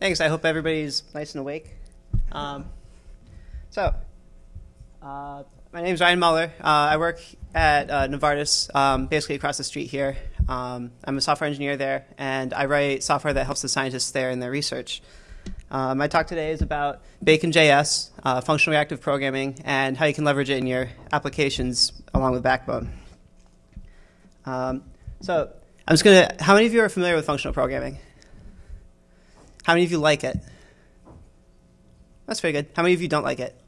Thanks. I hope everybody's nice and awake. Um, so, uh, my name is Ryan Muller. Uh, I work at uh, Novartis, um, basically across the street here. Um, I'm a software engineer there, and I write software that helps the scientists there in their research. Uh, my talk today is about Bacon.js, uh, functional reactive programming, and how you can leverage it in your applications along with Backbone. Um, so, I'm just going to. How many of you are familiar with functional programming? How many of you like it? That's very good. How many of you don't like it?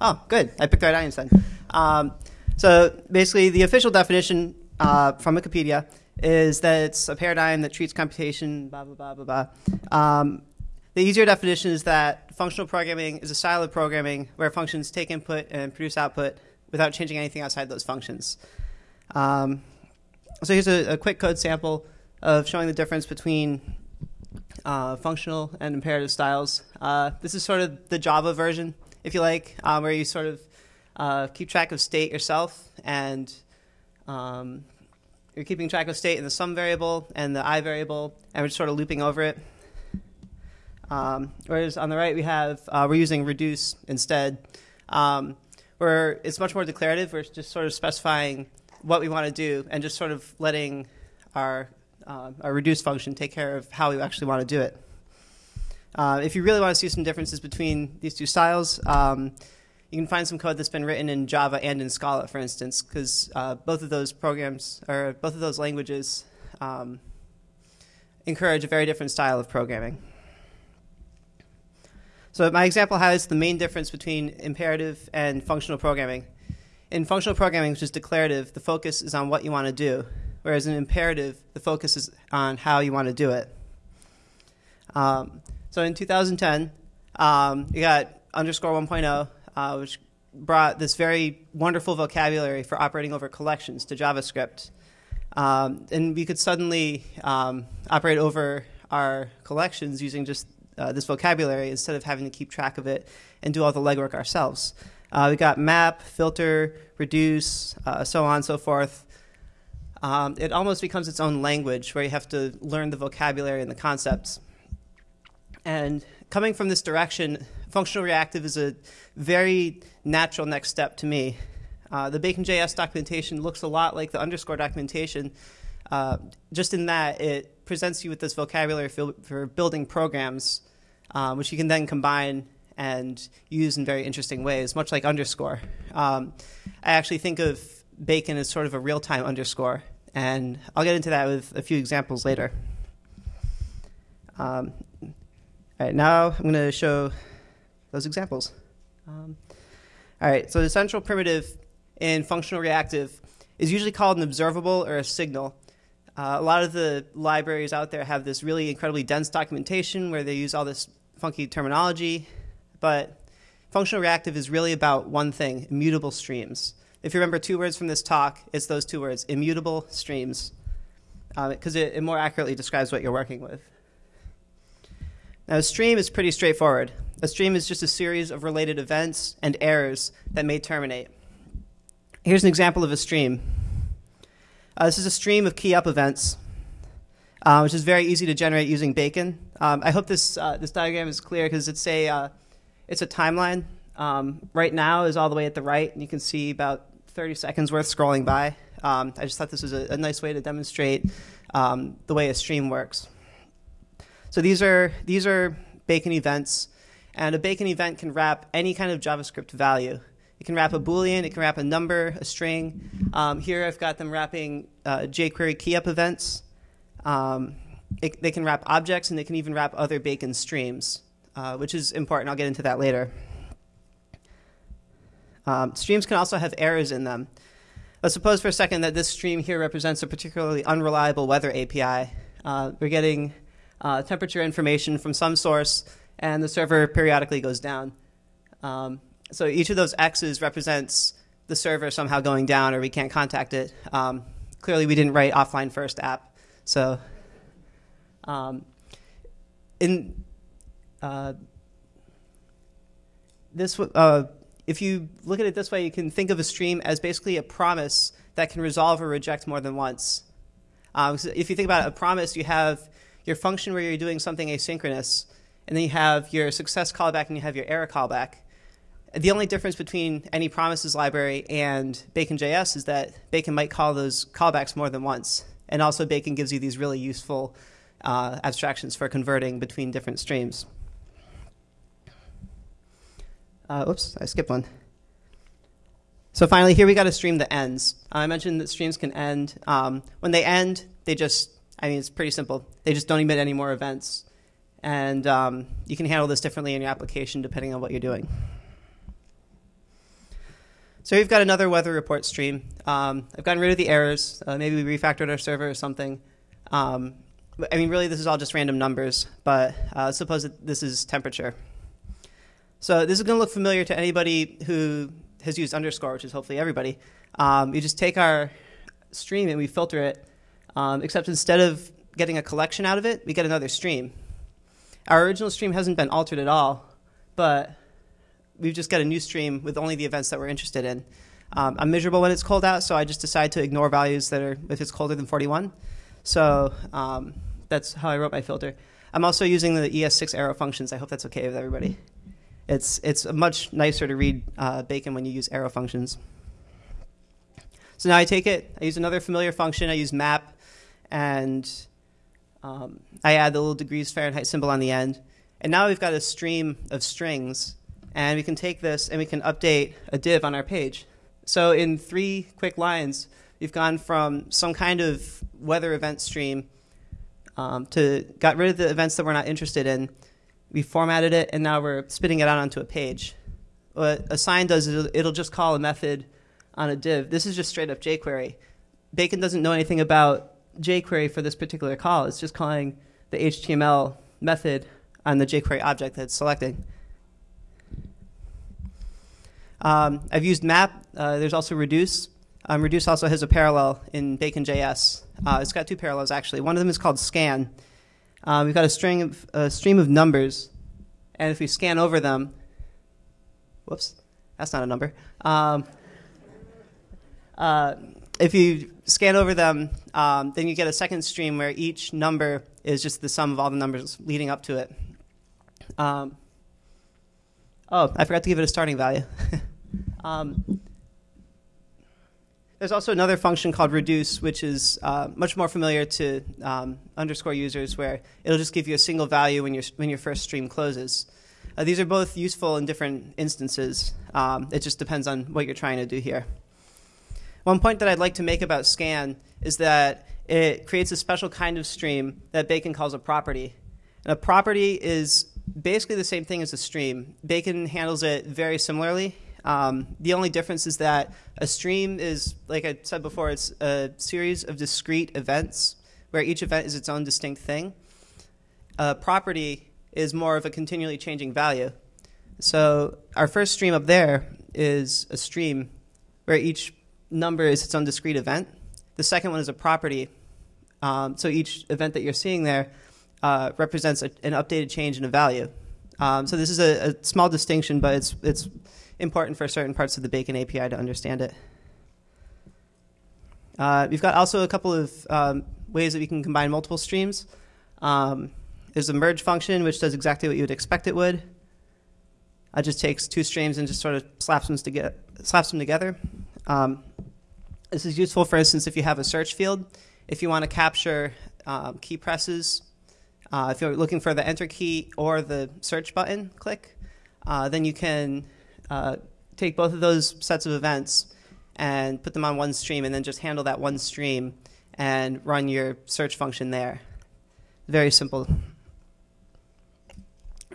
Oh, good. I picked the right audience then. Um, so basically, the official definition uh, from Wikipedia is that it's a paradigm that treats computation, blah, blah, blah, blah, blah. Um, the easier definition is that functional programming is a style of programming where functions take input and produce output without changing anything outside those functions. Um, so here's a, a, quick code sample of showing the difference between uh, functional and imperative styles. Uh, this is sort of the Java version, if you like, uh, where you sort of uh, keep track of state yourself, and um, you're keeping track of state in the sum variable and the i variable, and we're just sort of looping over it. Um, whereas on the right, we have uh, we're using reduce instead, um, where it's much more declarative. We're just sort of specifying what we want to do and just sort of letting our uh, a reduce function take care of how you actually want to do it. Uh, if you really want to see some differences between these two styles, um, you can find some code that's been written in Java and in Scala, for instance, because uh, both of those programs or both of those languages um, encourage a very different style of programming. So my example highlights the main difference between imperative and functional programming. In functional programming, which is declarative, the focus is on what you want to do whereas in imperative, the focus is on how you want to do it. Um, so in 2010, um, you got underscore 1.0, uh, which brought this very wonderful vocabulary for operating over collections to JavaScript. Um, and we could suddenly um, operate over our collections using just uh, this vocabulary instead of having to keep track of it and do all the legwork ourselves. Uh, we got map, filter, reduce, uh, so on and so forth um, it almost becomes its own language where you have to learn the vocabulary and the concepts. And coming from this direction, functional reactive is a very natural next step to me. Uh, the Bacon.js documentation looks a lot like the underscore documentation, uh, just in that it presents you with this vocabulary for, for building programs, uh, which you can then combine and use in very interesting ways, much like underscore. Um, I actually think of Bacon as sort of a real-time underscore. And I'll get into that with a few examples later. Um, all right, now I'm going to show those examples. Um, all right, so the central primitive in functional reactive is usually called an observable or a signal. Uh, a lot of the libraries out there have this really incredibly dense documentation where they use all this funky terminology, but functional reactive is really about one thing, immutable streams. If you remember two words from this talk, it's those two words, immutable streams, because uh, it, it more accurately describes what you're working with. Now, a stream is pretty straightforward. A stream is just a series of related events and errors that may terminate. Here's an example of a stream. Uh, this is a stream of key up events, uh, which is very easy to generate using Bacon. Um, I hope this, uh, this diagram is clear because it's a, uh, it's a timeline. Um, right now is all the way at the right, and you can see about 30 seconds worth scrolling by. Um, I just thought this was a, a nice way to demonstrate um, the way a stream works. So these are, these are Bacon events, and a Bacon event can wrap any kind of JavaScript value. It can wrap a Boolean, it can wrap a number, a string. Um, here I've got them wrapping uh, jQuery key-up events. Um, it, they can wrap objects, and they can even wrap other Bacon streams, uh, which is important. I'll get into that later. Um, streams can also have errors in them. Let's suppose for a second that this stream here represents a particularly unreliable weather API. Uh, we're getting uh, temperature information from some source, and the server periodically goes down. Um, so each of those X's represents the server somehow going down, or we can't contact it. Um, clearly, we didn't write offline first app. So um, in uh, this uh, if you look at it this way, you can think of a stream as basically a promise that can resolve or reject more than once. Um, so if you think about it, a promise, you have your function where you're doing something asynchronous, and then you have your success callback and you have your error callback. The only difference between any promises library and Bacon.js is that Bacon might call those callbacks more than once. And also Bacon gives you these really useful uh, abstractions for converting between different streams. Uh, oops, I skipped one. So finally, here we got a stream that ends. Uh, I mentioned that streams can end. Um, when they end, they just, I mean, it's pretty simple. They just don't emit any more events. And um, you can handle this differently in your application depending on what you're doing. So we've got another weather report stream. Um, I've gotten rid of the errors. Uh, maybe we refactored our server or something. Um, I mean, really, this is all just random numbers, but uh, suppose that this is temperature. So this is going to look familiar to anybody who has used underscore, which is hopefully everybody. Um, you just take our stream and we filter it, um, except instead of getting a collection out of it, we get another stream. Our original stream hasn't been altered at all, but we've just got a new stream with only the events that we're interested in. Um, I'm miserable when it's cold out, so I just decide to ignore values that are if it's colder than 41. So um, that's how I wrote my filter. I'm also using the ES6 arrow functions. I hope that's okay with everybody. It's it's much nicer to read uh, Bacon when you use arrow functions. So now I take it, I use another familiar function. I use map, and um, I add the little degrees Fahrenheit symbol on the end. And now we've got a stream of strings and we can take this and we can update a div on our page. So in three quick lines, we've gone from some kind of weather event stream um, to got rid of the events that we're not interested in. We formatted it, and now we're spitting it out onto a page. What assign does is it'll just call a method on a div. This is just straight up jQuery. Bacon doesn't know anything about jQuery for this particular call. It's just calling the HTML method on the jQuery object that it's selecting. Um, I've used map. Uh, there's also reduce. Um, reduce also has a parallel in Bacon.js. Uh, it's got two parallels actually. One of them is called scan. Uh, we've got a string of a stream of numbers, and if we scan over them, whoops, that's not a number. Um, uh, if you scan over them, um, then you get a second stream where each number is just the sum of all the numbers leading up to it. Um, oh, I forgot to give it a starting value. There's also another function called reduce, which is uh, much more familiar to um, underscore users, where it'll just give you a single value when, your when your first stream closes. Uh, these are both useful in different instances. Um, it just depends on what you're trying to do here. One point that I'd like to make about scan is that it creates a special kind of stream that Bacon calls a property. And a property is basically the same thing as a stream. Bacon handles it very similarly. Um, the only difference is that a stream is, like I said before, it's a series of discrete events where each event is its own distinct thing. A property is more of a continually changing value. So our first stream up there is a stream where each number is its own discrete event. The second one is a property. Um, so each event that you're seeing there uh, represents a, an updated change in a value. Um, so this is a, a, small distinction, but it's it's important for certain parts of the Bacon API to understand it. Uh, we've got also a couple of um, ways that we can combine multiple streams. Um, there's a merge function, which does exactly what you would expect it would. It just takes two streams and just sort of slaps them, together. Slaps them together. Um, this is useful, for instance, if you have a search field. If you want to capture um, key presses, uh, if you're looking for the enter key or the search button click, uh, then you can uh, take both of those sets of events and put them on one stream and then just handle that one stream and run your search function there. Very simple.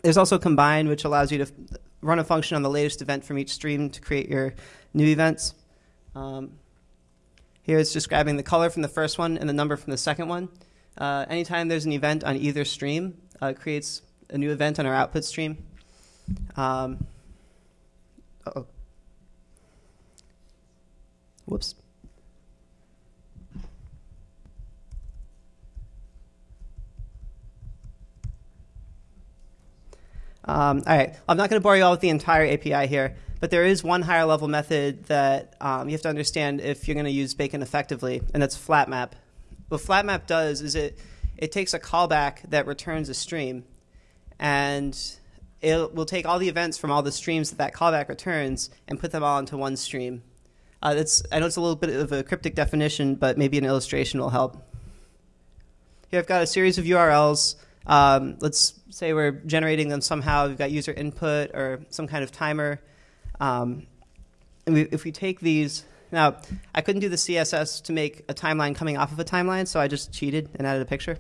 There's also combine, which allows you to run a function on the latest event from each stream to create your new events. Um, here it's just grabbing the color from the first one and the number from the second one. Uh, anytime there's an event on either stream, uh, it creates a new event on our output stream. Um, uh-oh. Whoops. Um, all right, I'm not going to bore you all with the entire API here, but there is one higher level method that um, you have to understand if you're going to use Bacon effectively, and that's flatmap. What flatmap does is it it takes a callback that returns a stream, and it will take all the events from all the streams that that callback returns and put them all into one stream. Uh, that's, I know it's a little bit of a cryptic definition, but maybe an illustration will help. Here I've got a series of URLs. Um, let's say we're generating them somehow. We've got user input or some kind of timer. Um, and we, if we take these, now I couldn't do the CSS to make a timeline coming off of a timeline, so I just cheated and added a picture.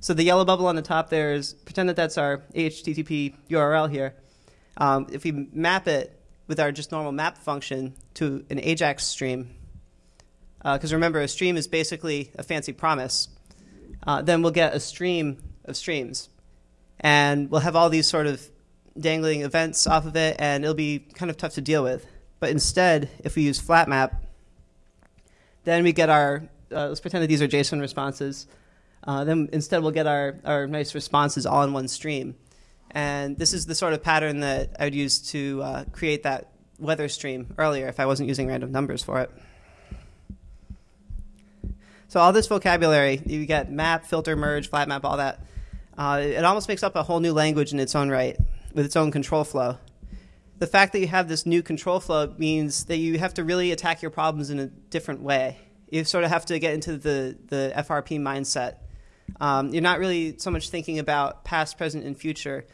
So the yellow bubble on the top there is, pretend that that's our HTTP URL here. Um, if we map it with our just normal map function to an AJAX stream, because uh, remember, a stream is basically a fancy promise, uh, then we'll get a stream of streams. And we'll have all these sort of dangling events off of it, and it'll be kind of tough to deal with. But instead, if we use flat map, then we get our, uh, let's pretend that these are JSON responses. Uh, then instead we'll get our, our nice responses all in one stream. And this is the sort of pattern that I would use to uh, create that weather stream earlier if I wasn't using random numbers for it. So all this vocabulary, you get map, filter, merge, flat map, all that. Uh, it almost makes up a whole new language in its own right with its own control flow. The fact that you have this new control flow means that you have to really attack your problems in a different way. You sort of have to get into the, the FRP mindset. Um, you're not really so much thinking about past, present, and future,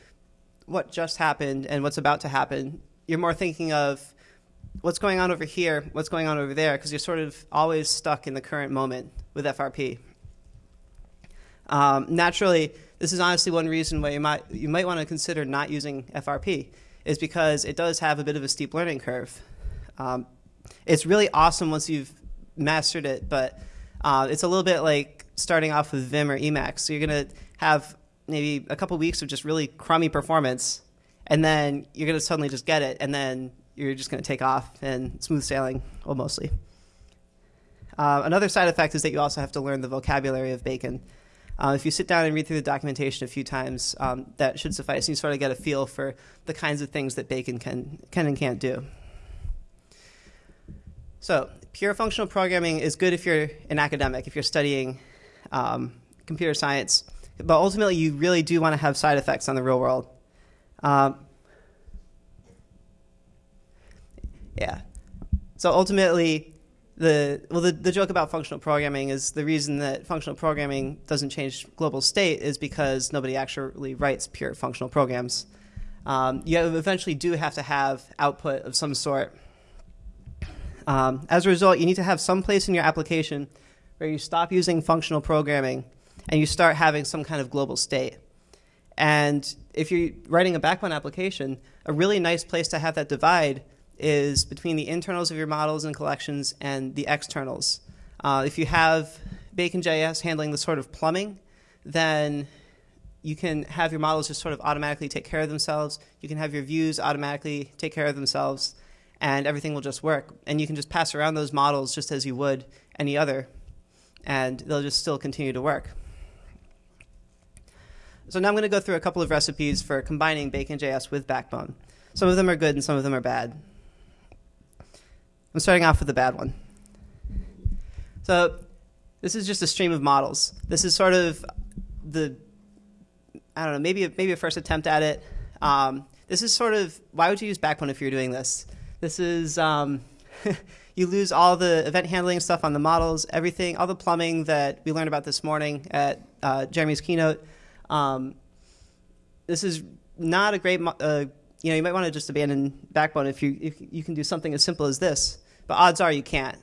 what just happened and what's about to happen. You're more thinking of what's going on over here, what's going on over there, because you're sort of always stuck in the current moment with FRP. Um, naturally, this is honestly one reason why you might you might want to consider not using FRP, is because it does have a bit of a steep learning curve. Um, it's really awesome once you've mastered it, but uh, it's a little bit like starting off with Vim or Emacs. So you're going to have maybe a couple weeks of just really crummy performance, and then you're going to suddenly just get it, and then you're just going to take off and smooth sailing, well, mostly. Uh, another side effect is that you also have to learn the vocabulary of Bacon. Uh, if you sit down and read through the documentation a few times, um, that should suffice. And you sort of get a feel for the kinds of things that Bacon can, can and can't do. So, pure functional programming is good if you're an academic, if you're studying um, computer science. But ultimately, you really do want to have side effects on the real world. Um, Yeah. So ultimately, the well, the, the joke about functional programming is the reason that functional programming doesn't change global state is because nobody actually writes pure functional programs. Um, you eventually do have to have output of some sort. Um, as a result, you need to have some place in your application where you stop using functional programming and you start having some kind of global state. And if you're writing a backbone application, a really nice place to have that divide is between the internals of your models and collections and the externals. Uh, if you have Bacon.js handling the sort of plumbing, then you can have your models just sort of automatically take care of themselves. You can have your views automatically take care of themselves, and everything will just work. And you can just pass around those models just as you would any other, and they'll just still continue to work. So now I'm going to go through a couple of recipes for combining Bacon.js with Backbone. Some of them are good and some of them are bad. I'm starting off with the bad one. So this is just a stream of models. This is sort of the, I don't know, maybe, maybe a first attempt at it. Um, this is sort of, why would you use Backbone if you're doing this? This is, um, you lose all the event handling stuff on the models, everything, all the plumbing that we learned about this morning at uh, Jeremy's keynote. Um, this is not a great, uh, you know, you might want to just abandon Backbone if you, if you can do something as simple as this. But odds are you can't.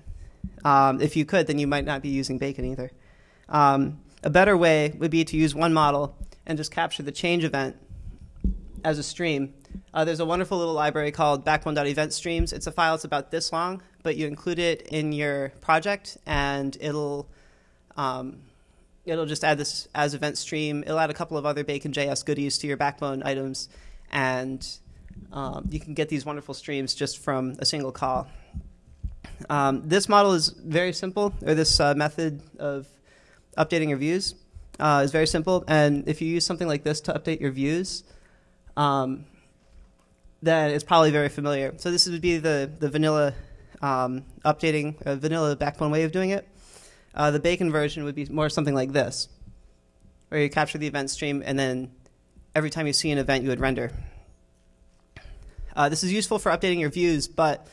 Um, if you could, then you might not be using Bacon either. Um, a better way would be to use one model and just capture the change event as a stream. Uh, there's a wonderful little library called backbone.event streams. It's a file that's about this long, but you include it in your project, and it'll um, it'll just add this as event stream. It'll add a couple of other Bacon.js goodies to your backbone items, and um, you can get these wonderful streams just from a single call. Um, this model is very simple, or this uh, method of updating your views uh, is very simple. And if you use something like this to update your views, um, then it's probably very familiar. So this would be the, the vanilla um, updating, uh, vanilla backbone way of doing it. Uh, the Bacon version would be more something like this, where you capture the event stream and then every time you see an event, you would render. Uh, this is useful for updating your views, but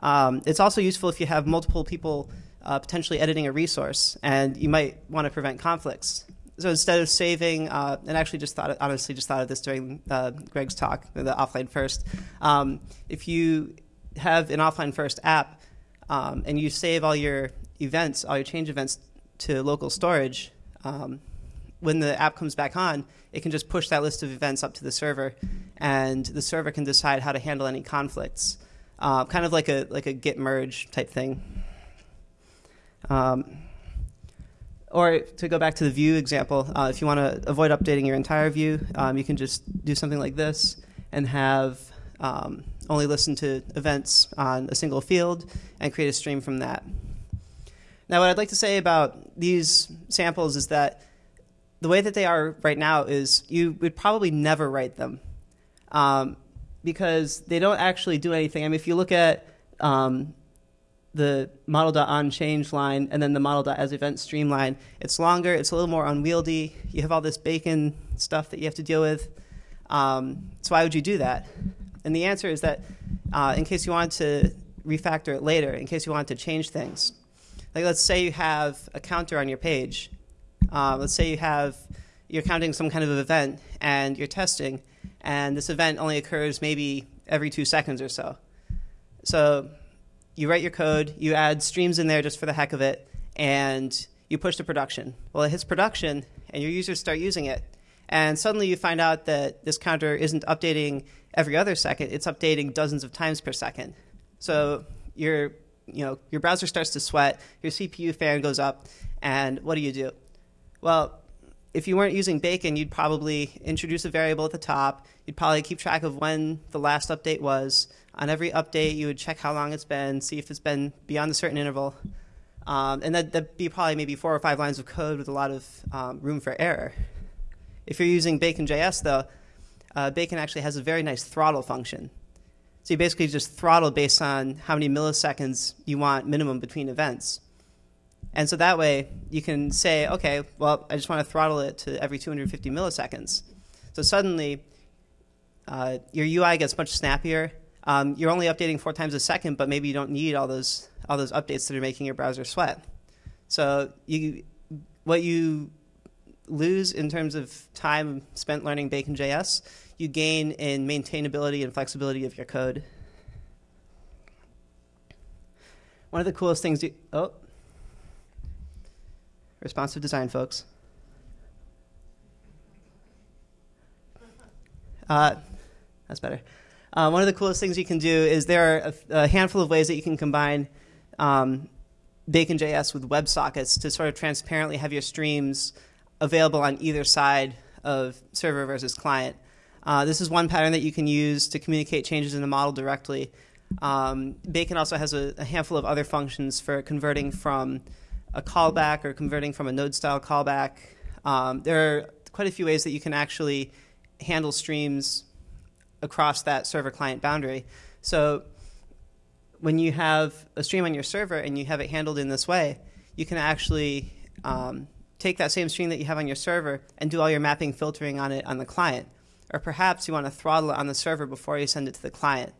um, it's also useful if you have multiple people uh, potentially editing a resource, and you might want to prevent conflicts. So instead of saving, uh, and actually just thought, honestly, just thought of this during uh, Greg's talk, the offline first. Um, if you have an offline first app um, and you save all your events, all your change events to local storage, um, when the app comes back on, it can just push that list of events up to the server, and the server can decide how to handle any conflicts, uh, kind of like a like a git merge type thing. Um, or to go back to the view example, uh, if you want to avoid updating your entire view, um, you can just do something like this and have um, only listen to events on a single field and create a stream from that. Now, what I'd like to say about these samples is that the way that they are right now is you would probably never write them um, because they don't actually do anything. I mean, if you look at um, the model.on change line and then the model.as event streamline. It's longer, it's a little more unwieldy. You have all this bacon stuff that you have to deal with. Um, so why would you do that? And the answer is that uh, in case you want to refactor it later, in case you want to change things. Like let's say you have a counter on your page. Uh, let's say you have, you're counting some kind of event and you're testing, and this event only occurs maybe every two seconds or so. So you write your code, you add streams in there just for the heck of it, and you push to production. Well, it hits production, and your users start using it. And suddenly you find out that this counter isn't updating every other second, it's updating dozens of times per second. So your, you know, your browser starts to sweat, your CPU fan goes up, and what do you do? Well, if you weren't using Bacon, you'd probably introduce a variable at the top. You'd probably keep track of when the last update was, on every update, you would check how long it's been, see if it's been beyond a certain interval. Um, and that, that'd be probably maybe four or five lines of code with a lot of um, room for error. If you're using Bacon.js, though, uh, Bacon actually has a very nice throttle function. So you basically just throttle based on how many milliseconds you want minimum between events. And so that way you can say, okay, well, I just want to throttle it to every 250 milliseconds. So suddenly uh, your UI gets much snappier um, you're only updating four times a second, but maybe you don't need all those all those updates that are making your browser sweat. So you, what you lose in terms of time spent learning Bacon.js, you gain in maintainability and flexibility of your code. One of the coolest things you, oh, responsive design, folks. Uh, that's better. Uh, one of the coolest things you can do is there are a, a handful of ways that you can combine um, Bacon.js with WebSockets to sort of transparently have your streams available on either side of server versus client. Uh, this is one pattern that you can use to communicate changes in the model directly. Um, Bacon also has a, a, handful of other functions for converting from a callback or converting from a node-style callback. Um, there are quite a few ways that you can actually handle streams across that server client boundary. So when you have a stream on your server and you have it handled in this way, you can actually um, take that same stream that you have on your server and do all your mapping filtering on it on the client. Or perhaps you want to throttle it on the server before you send it to the client.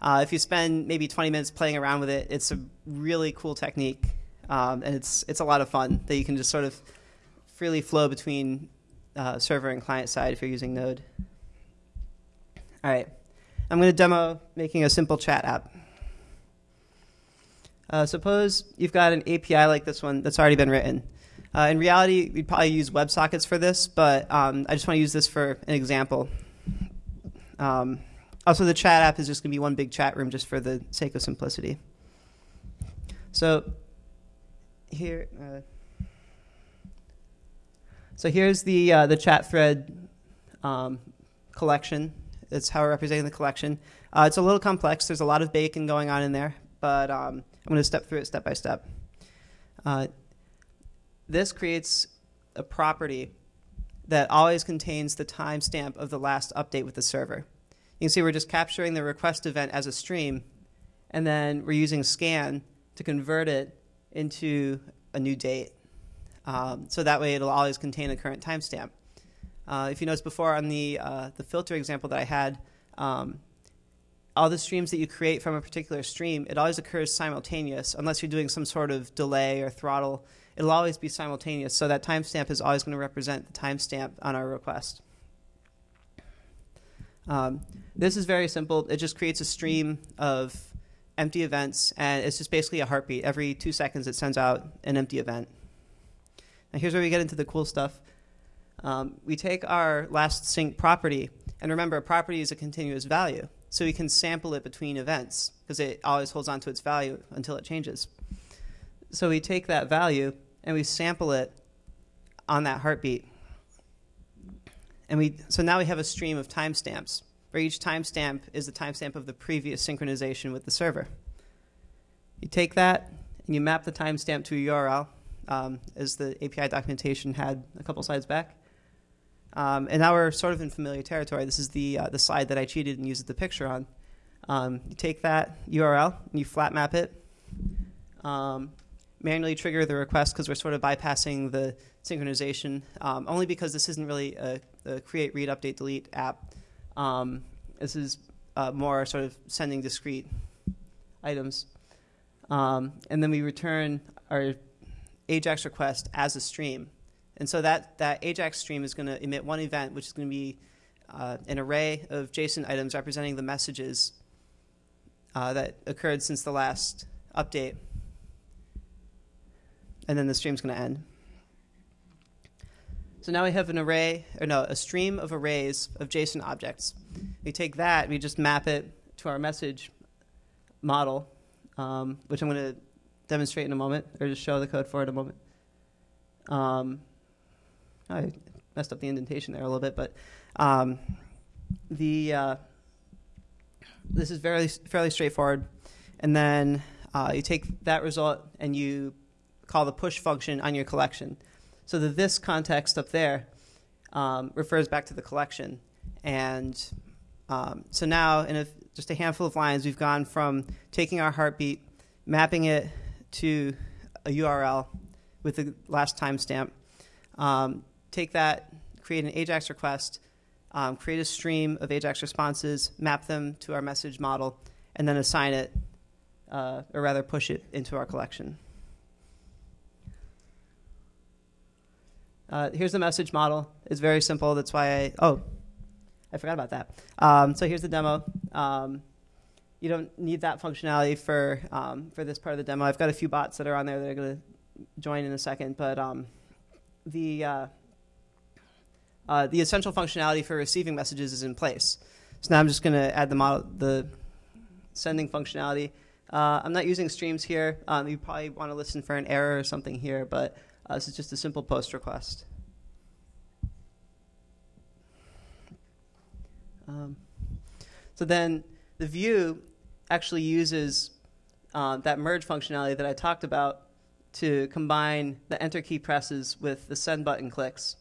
Uh, if you spend maybe 20 minutes playing around with it, it's a really cool technique, um, and it's it's a lot of fun that you can just sort of freely flow between uh, server and client side if you're using Node. All right. I'm going to demo making a simple chat app. Uh, suppose you've got an API like this one that's already been written. Uh, in reality, we'd probably use WebSockets for this, but um, I just want to use this for an example. Um, also, the chat app is just going to be one big chat room just for the sake of simplicity. So here, uh, so here's the uh, the chat thread um, collection that's how we're representing the collection. Uh, it's a little complex. There's a lot of bacon going on in there, but um, I'm going to step through it step by step. Uh, this creates a property that always contains the timestamp of the last update with the server. You can see we're just capturing the request event as a stream, and then we're using scan to convert it into a new date. Um, so that way it'll always contain a current timestamp. Uh, if you notice before on the, uh, the filter example that I had, um, all the streams that you create from a particular stream, it always occurs simultaneous unless you're doing some sort of delay or throttle. It'll always be simultaneous, so that timestamp is always going to represent the timestamp on our request. Um, this is very simple. It just creates a stream of empty events, and it's just basically a heartbeat. Every two seconds, it sends out an empty event. Now, here's where we get into the cool stuff. Um, we take our last sync property, and remember, a property is a continuous value, so we can sample it between events because it always holds on to its value until it changes. So we take that value and we sample it on that heartbeat. And we, so now we have a stream of timestamps, where each timestamp is the timestamp of the previous synchronization with the server. You take that and you map the timestamp to a URL, um, as the API documentation had a couple slides back. Um, and now we're sort of in familiar territory. This is the, uh, the slide that I cheated and used the picture on. Um, you take that URL and you flat map it. Um, manually trigger the request because we're sort of bypassing the synchronization, um, only because this isn't really a, a, create, read, update, delete app. Um, this is uh, more sort of sending discrete items. Um, and then we return our AJAX request as a stream. And so that, that AJAX stream is going to emit one event, which is going to be uh, an array of JSON items representing the messages uh, that occurred since the last update and then the stream's going to end. So now we have an array, or no, a stream of arrays of JSON objects. We take that, we just map it to our message model, um, which I'm going to demonstrate in a moment, or just show the code for in a moment. Um, I messed up the indentation there a little bit, but um, the uh, this is fairly fairly straightforward. And then uh, you take that result and you call the push function on your collection. So the this context up there um, refers back to the collection. And um, so now, in a, just a handful of lines, we've gone from taking our heartbeat, mapping it to a URL with the last timestamp, um, take that, create an AJAX request, um, create a stream of AJAX responses, map them to our message model, and then assign it, uh, or rather push it into our collection. Uh, here's the message model. It's very simple. That's why I, oh, I forgot about that. Um, so here's the demo. Um, you don't need that functionality for, um, for this part of the demo. I've got a few bots that are on there that are going to join in a second, but um, the, uh, uh, the essential functionality for receiving messages is in place. So now I'm just going to add the model, the sending functionality. Uh, I'm not using streams here. Um, you probably want to listen for an error or something here, but uh, this is just a simple post request. Um, so then the view actually uses uh, that merge functionality that I talked about to combine the enter key presses with the send button clicks.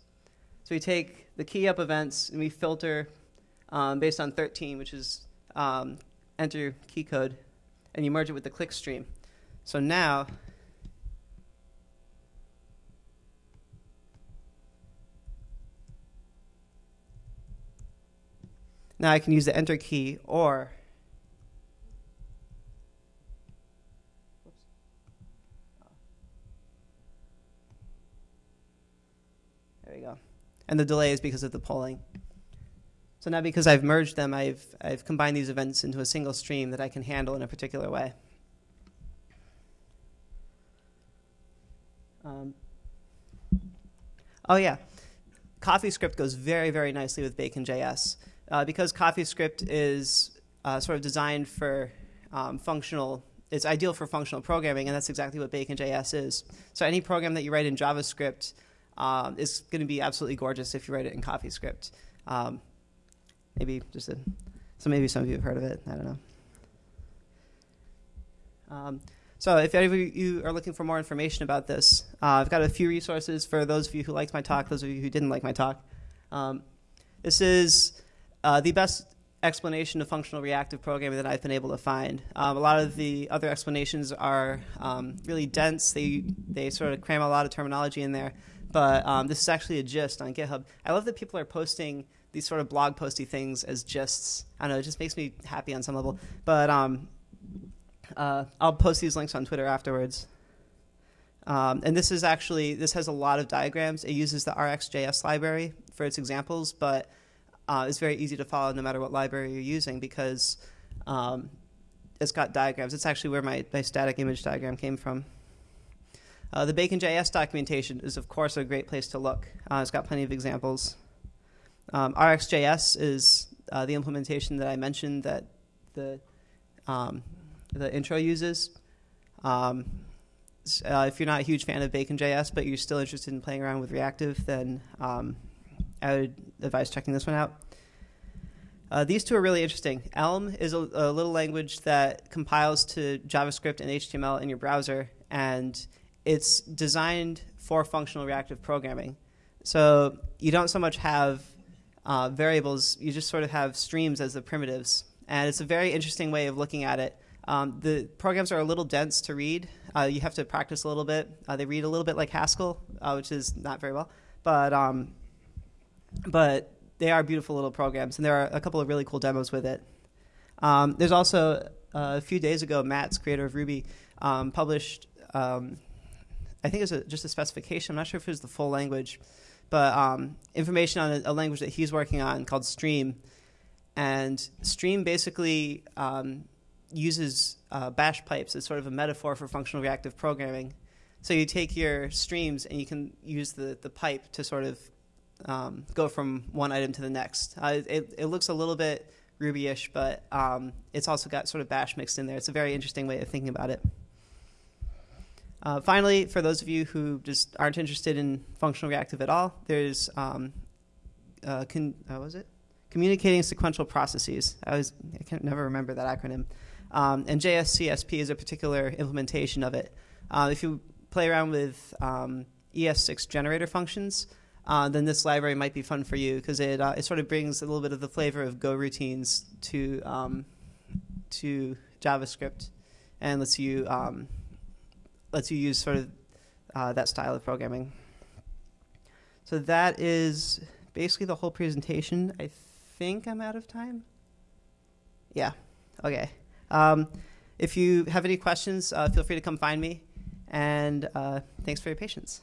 So we take the key up events and we filter um, based on 13, which is um, enter key code, and you merge it with the click stream. So now Now I can use the enter key or There we go. And the delay is because of the polling. So now because I've merged them, I've, I've combined these events into a single stream that I can handle in a particular way. Um, oh yeah, CoffeeScript goes very, very nicely with Bacon.js uh, because CoffeeScript is uh, sort of designed for um, functional, it's ideal for functional programming, and that's exactly what Bacon.js is. So any program that you write in JavaScript um, is going to be absolutely gorgeous if you write it in CoffeeScript. Um, maybe just a, so maybe some of you have heard of it. I don't know. Um, so if any of you are looking for more information about this, uh, I've got a few resources for those of you who liked my talk, those of you who didn't like my talk. Um, this is uh, the best explanation of functional reactive programming that I've been able to find. Um, a lot of the other explanations are um, really dense. They they sort of cram a lot of terminology in there. But um, this is actually a gist on GitHub. I love that people are posting these sort of blog posty things as gists. I don't know, it just makes me happy on some level. But um, uh, I'll post these links on Twitter afterwards. Um, and this is actually this has a lot of diagrams. It uses the RxJS library for its examples, but uh, it's very easy to follow no matter what library you're using because um, it's got diagrams. It's actually where my, my static image diagram came from. Uh, the Bacon.js documentation is, of course, a great place to look. Uh, it's got plenty of examples. Um, RxJS is uh, the implementation that I mentioned that the um, the intro uses. Um, uh, if you're not a huge fan of Bacon.js, but you're still interested in playing around with reactive, then um, I would advise checking this one out. Uh, these two are really interesting. Elm is a, a, little language that compiles to JavaScript and HTML in your browser, and it's designed for functional reactive programming. So you don't so much have uh, variables, you just sort of have streams as the primitives. And it's a very interesting way of looking at it. Um, the programs are a little dense to read. Uh, you have to practice a little bit. Uh, they read a little bit like Haskell, uh, which is not very well. But, um, but they are beautiful little programs, and there are a couple of really cool demos with it. Um, there's also, uh, a few days ago, Matz creator of Ruby, um, published um, I think it was a, just a specification. I'm not sure if it was the full language, but um, information on a, a, language that he's working on called Streem. And Streem basically um, uses uh, bash pipes as sort of a metaphor for functional reactive programming. So you take your streams and you can use the, the pipe to sort of um, go from one item to the next. Uh, it, it looks a little bit Ruby-ish, but um, it's also got sort of bash mixed in there. It's a very interesting way of thinking about it. Uh, finally, for those of you who just aren't interested in functional reactive at all, there's um, uh, con- uh, was it communicating sequential processes. I was I can never remember that acronym. Um, and JSCSP is a particular implementation of it. Uh, if you play around with um, ES6 generator functions, uh, then this library might be fun for you because it it sort of brings a little bit of the flavor of Go routines to um, to JavaScript and lets you um, lets you use sort of uh, that style of programming. So that is basically the whole presentation. I think I'm out of time. Yeah. Okay. Um, if you have any questions, uh, feel free to come find me. And uh, thanks for your patience.